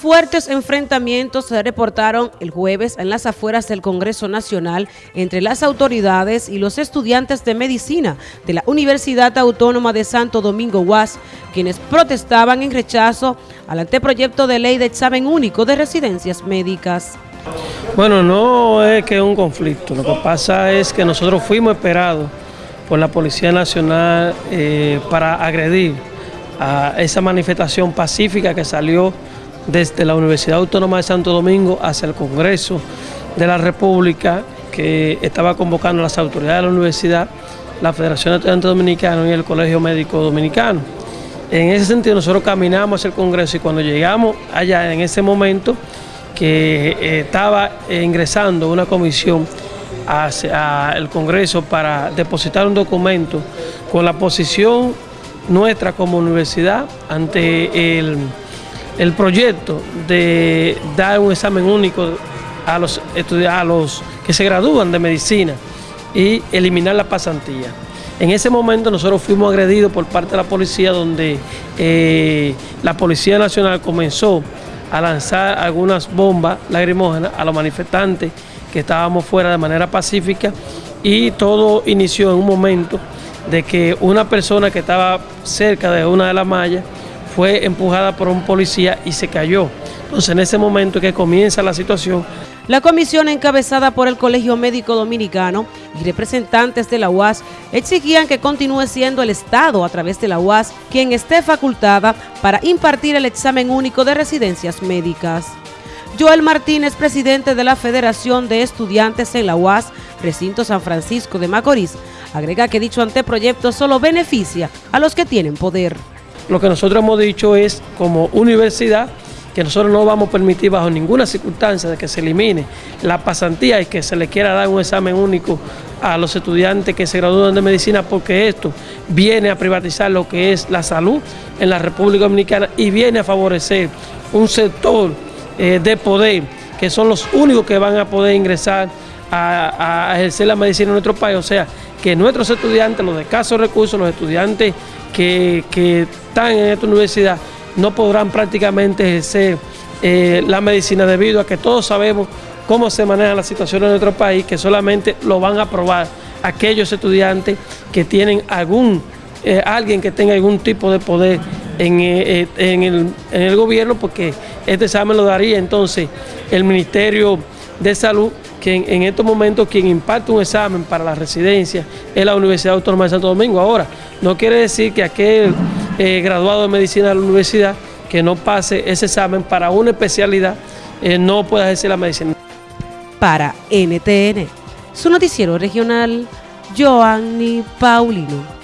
Fuertes enfrentamientos se reportaron el jueves en las afueras del Congreso Nacional entre las autoridades y los estudiantes de medicina de la Universidad Autónoma de Santo Domingo UAS, quienes protestaban en rechazo al anteproyecto de ley de examen único de residencias médicas. Bueno, no es que es un conflicto, lo que pasa es que nosotros fuimos esperados por la Policía Nacional eh, para agredir a esa manifestación pacífica que salió desde la Universidad Autónoma de Santo Domingo hacia el Congreso de la República que estaba convocando las autoridades de la universidad, la Federación de Estudiantes Dominicanos y el Colegio Médico Dominicano. En ese sentido nosotros caminamos hacia el Congreso y cuando llegamos allá en ese momento que eh, estaba ingresando una comisión hacia el Congreso para depositar un documento con la posición nuestra como universidad ante el el proyecto de dar un examen único a los, a los que se gradúan de medicina y eliminar la pasantía. En ese momento nosotros fuimos agredidos por parte de la policía donde eh, la Policía Nacional comenzó a lanzar algunas bombas lacrimógenas a los manifestantes que estábamos fuera de manera pacífica y todo inició en un momento de que una persona que estaba cerca de una de las mallas fue empujada por un policía y se cayó. Entonces en ese momento que comienza la situación. La comisión encabezada por el Colegio Médico Dominicano y representantes de la UAS exigían que continúe siendo el Estado a través de la UAS quien esté facultada para impartir el examen único de residencias médicas. Joel Martínez, presidente de la Federación de Estudiantes en la UAS, recinto San Francisco de Macorís, agrega que dicho anteproyecto solo beneficia a los que tienen poder. Lo que nosotros hemos dicho es, como universidad, que nosotros no vamos a permitir bajo ninguna circunstancia de que se elimine la pasantía y que se le quiera dar un examen único a los estudiantes que se gradúan de medicina porque esto viene a privatizar lo que es la salud en la República Dominicana y viene a favorecer un sector eh, de poder que son los únicos que van a poder ingresar a, ejercer la medicina en nuestro país. O sea, que nuestros estudiantes, los de escasos recursos, los estudiantes que, que están en esta universidad no podrán prácticamente ejercer eh, la medicina debido a que todos sabemos cómo se maneja la situación en nuestro país, que solamente lo van a aprobar aquellos estudiantes que tienen algún, eh, alguien que tenga algún tipo de poder en, eh, en, el, en el gobierno, porque este examen lo daría entonces el Ministerio de Salud que en, estos momentos quien imparte un examen para la residencia es la Universidad Autónoma de Santo Domingo. Ahora, no quiere decir que aquel eh, graduado de medicina de la universidad que no pase ese examen para una especialidad eh, no pueda ejercer la medicina. Para NTN, su noticiero regional, Joanny Paulino.